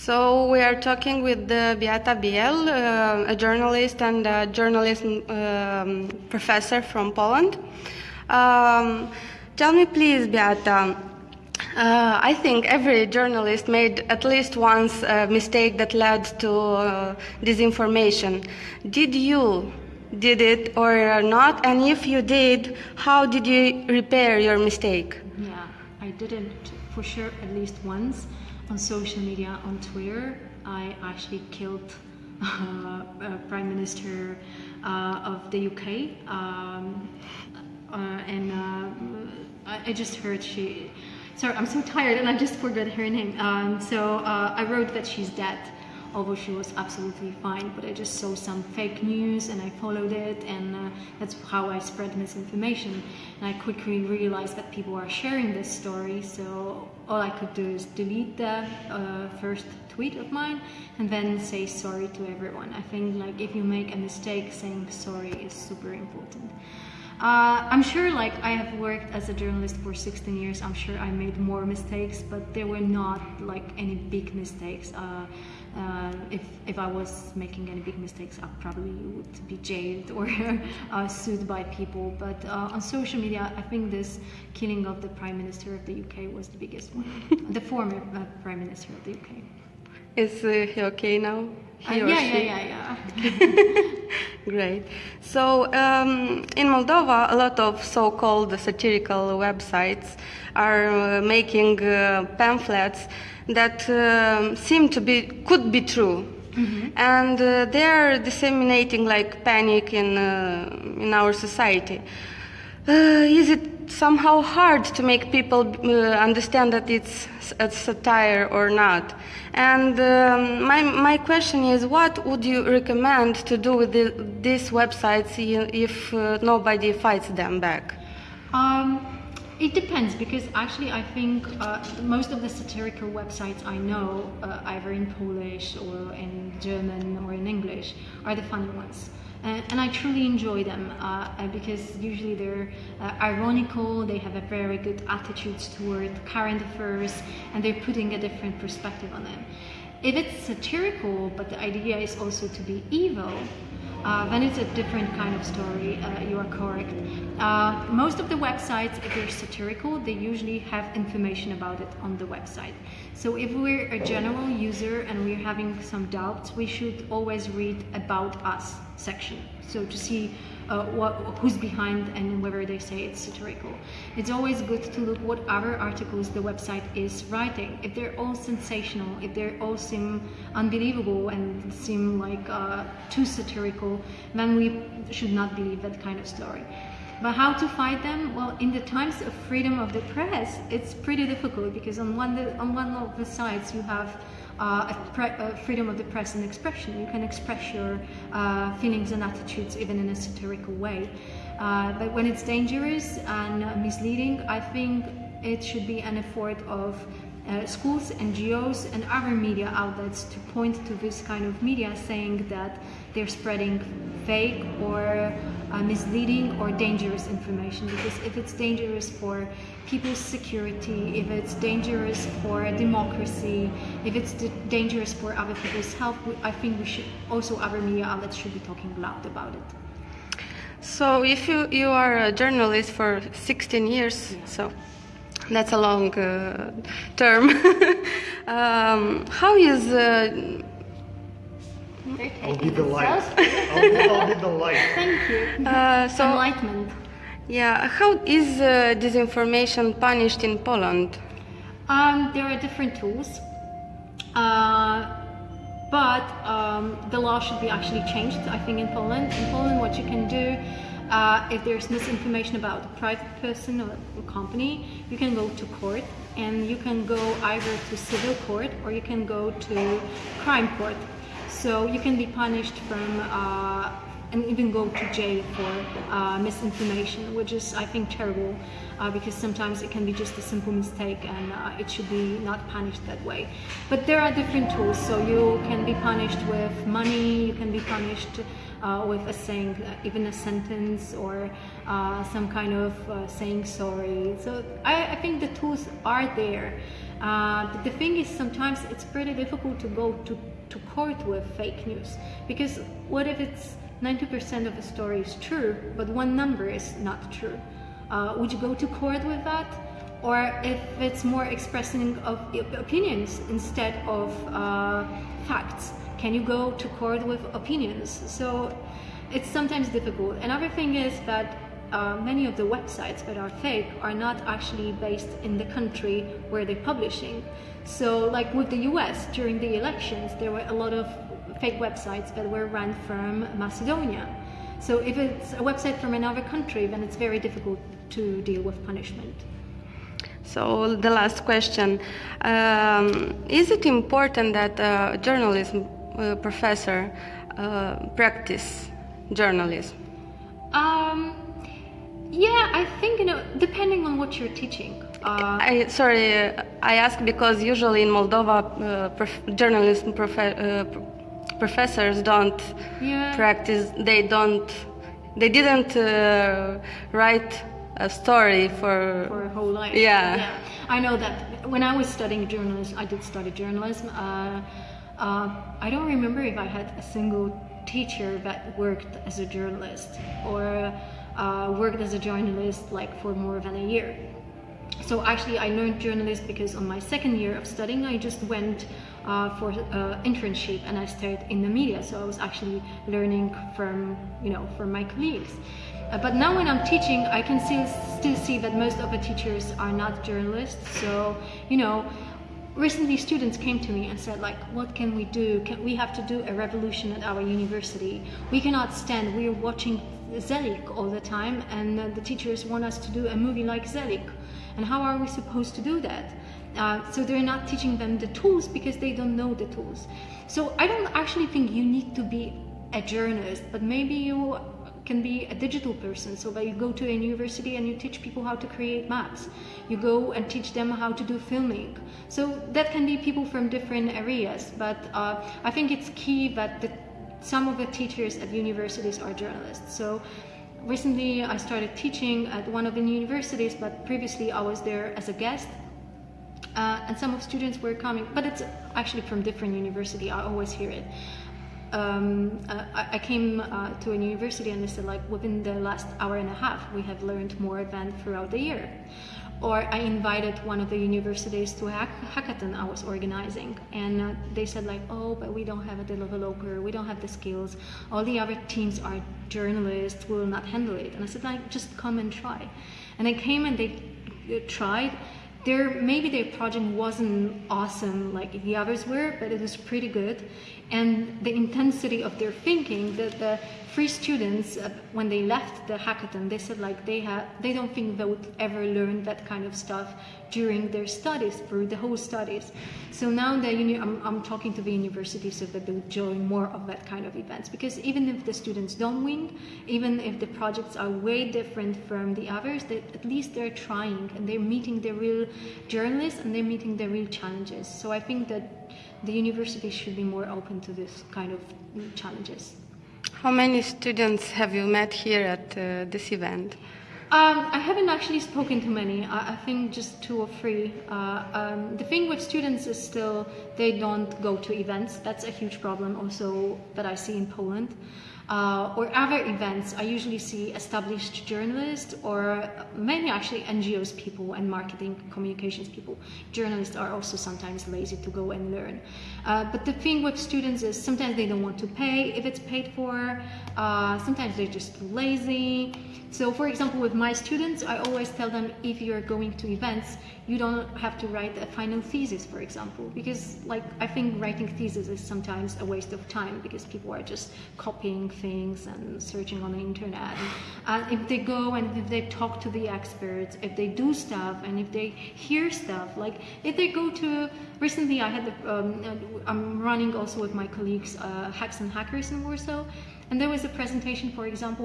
So we are talking with uh, Beata Biel, uh, a journalist and a journalism um, professor from Poland. Um, tell me, please, Beata. Uh, I think every journalist made at least once a mistake that led to uh, disinformation. Did you did it or not? And if you did, how did you repair your mistake? Yeah, I did it for sure at least once on social media, on Twitter. I actually killed uh, Prime Minister uh, of the UK, um, uh, and uh, I just heard she. Sorry, I'm so tired and I just forgot her name. Um, so I wrote that she's dead although she was absolutely fine but I just saw some fake news and I followed it and uh, that's how I spread misinformation. And I quickly realized that people are sharing this story so all I could do is delete the uh, first tweet of mine and then say sorry to everyone. I think like if you make a mistake saying sorry is super important uh, I'm sure like I have worked as a journalist for 16 years I'm sure I made more mistakes but there were not like any big mistakes uh, uh, if, if I was making any big mistakes, I probably would be jailed or uh, sued by people. But uh, on social media, I think this killing of the Prime Minister of the UK was the biggest one. the former uh, Prime Minister of the UK. Is uh, he okay now? He Uh, yeah, yeah, yeah, yeah, Great. So um, in Moldova, a lot of so-called satirical websites are uh, making uh, pamphlets that um, seem to be could be true, and uh, they are disseminating like panic in uh, in our society. Uh, is it somehow hard to make people uh, understand that it's a satire or not? And um, my, my question is, what would you recommend to do with the, these websites if uh, nobody fights them back? Um, it depends because actually I think uh, most of the satirical websites I know, uh, either in Polish or in German or in English, are the funny ones. And, and I truly enjoy them uh, uh, because usually they're uh, ironical, they have a very good attitudes toward current affairs, and they're putting a different perspective on them. If it's satirical, but the idea is also to be evil, uh, then it's a different kind of story. Uh, you are correct. Uh, most of the websites, if they're satirical, they usually have information about it on the website. So if we're a general user and we're having some doubts, we should always read about us section. So to see uh, what, who's behind and whether they say it's satirical. It's always good to look what other articles the website is writing. If they're all sensational, if they all seem unbelievable and seem like uh, too satirical, then we should not believe that kind of story. But how to fight them? Well, in the times of freedom of the press, it's pretty difficult because on one on one of the sides you have uh, uh, freedom of the press and expression. You can express your uh, feelings and attitudes even in a satirical way. Uh, but when it's dangerous and misleading, I think it should be an effort of uh, schools, NGOs, and other media outlets to point to this kind of media saying that they're spreading fake or uh, misleading or dangerous information. Because if it's dangerous for people's security, if it's dangerous for democracy, if it's d- dangerous for other people's health, we, I think we should also other media outlets should be talking loud about it. So if you, you are a journalist for 16 years, so that's a long uh, term. um, how is uh, I'll be the light. I'll be, I'll be the light. Thank you. uh, so Enlightenment. yeah how is uh, disinformation punished in Poland? Um, there are different tools, uh, but um, the law should be actually changed. I think in Poland, in Poland, what you can do uh, if there's misinformation about a private person or a company, you can go to court, and you can go either to civil court or you can go to crime court. So you can be punished from uh, and even go to jail for uh, misinformation, which is, I think, terrible uh, because sometimes it can be just a simple mistake and uh, it should be not punished that way. But there are different tools, so you can be punished with money, you can be punished uh, with a saying, uh, even a sentence or uh, some kind of saying sorry. So I, I think the tools are there. The, the thing is, sometimes it's pretty difficult to go to, to court with fake news because what if it's 90% of the story is true, but one number is not true? Uh, would you go to court with that? Or if it's more expressing of opinions instead of uh, facts, can you go to court with opinions? So it's sometimes difficult. Another thing is that uh, many of the websites that are fake are not actually based in the country where they're publishing. So like with the US during the elections, there were a lot of fake websites that were run from Macedonia. So if it's a website from another country, then it's very difficult to deal with punishment. So the last question, um, is it important that a journalism uh, professor uh, practice journalism? Yeah, I think, you know, depending on what you're teaching. Uh, I, sorry, I ask because usually in Moldova, uh, prof journalism prof uh, professors don't yeah. practice, they don't, they didn't uh, write a story for... For a whole life. Yeah. yeah. I know that when I was studying journalism, I did study journalism. Uh, I don't remember if I had a single teacher that worked as a journalist or uh, worked as a journalist like for more than a year. So actually I learned journalism because on my second year of studying I just went uh, for uh, internship and I started in the media so I was actually learning from you know from my colleagues. Uh, but now when I'm teaching I can still, still see that most of the teachers are not journalists so you know recently students came to me and said like what can we do? Can, we have to do a revolution at our university. We cannot stand. We're watching Zelik all the time and the teachers want us to do a movie like Zelik and how are we supposed to do that? Uh, so they're not teaching them the tools because they don't know the tools. So I don't actually think you need to be a journalist but maybe you can be a digital person. So that you go to a university and you teach people how to create maps you go and teach them how to do filming. So that can be people from different areas but uh, I think it's key that the, some of the teachers at universities are journalists. So recently I started teaching at one of the universities but previously I was there as a guest uh, and some of students were coming but it's actually from different university. I always hear it um, uh, I, came uh, to a university and they said like within the last hour and a half we have learned more than throughout the year. Or I invited one of the universities to a hack hackathon I was organizing. And uh, they said like oh but we don't have a developer we don't have the skills. All the other teams are journalists will not handle it. And I said like just come and try. And I came and they tried. Their maybe their project wasn't awesome like the others were but it was pretty good and the intensity of their thinking that the free students uh, when they left the hackathon they said like they have they don't think they would ever learn that kind of stuff during their studies through the whole studies. So now that I'm, I'm talking to the university so that they would join more of that kind of events. Because even if the students don't win even if the projects are way different from the others they, at least they're trying and they're meeting the real journalists and they're meeting the real challenges. So I think that the university should be more open to this kind of challenges. How many students have you met here at uh, this event? Um, I haven't actually spoken to many. I, I think just two or three. Uh, um, the thing with students is still they don't go to events. That's a huge problem also that I see in Poland uh, or other events, I usually see established journalists or many actually NGOs people and marketing communications people. Journalists are also sometimes lazy to go and learn. Uh, but the thing with students is sometimes they don't want to pay if it's paid for, uh, sometimes they're just lazy. So for example, with my students, I always tell them if you're going to events, you don't have to write a final thesis, for example, because like I think writing thesis is sometimes a waste of time because people are just copying things and searching on the internet. And if they go and if they talk to the experts, if they do stuff and if they hear stuff, like if they go to, recently I had, the, um, I'm running also with my colleagues uh, Hacks and Hackers in Warsaw, and there was a presentation, for example,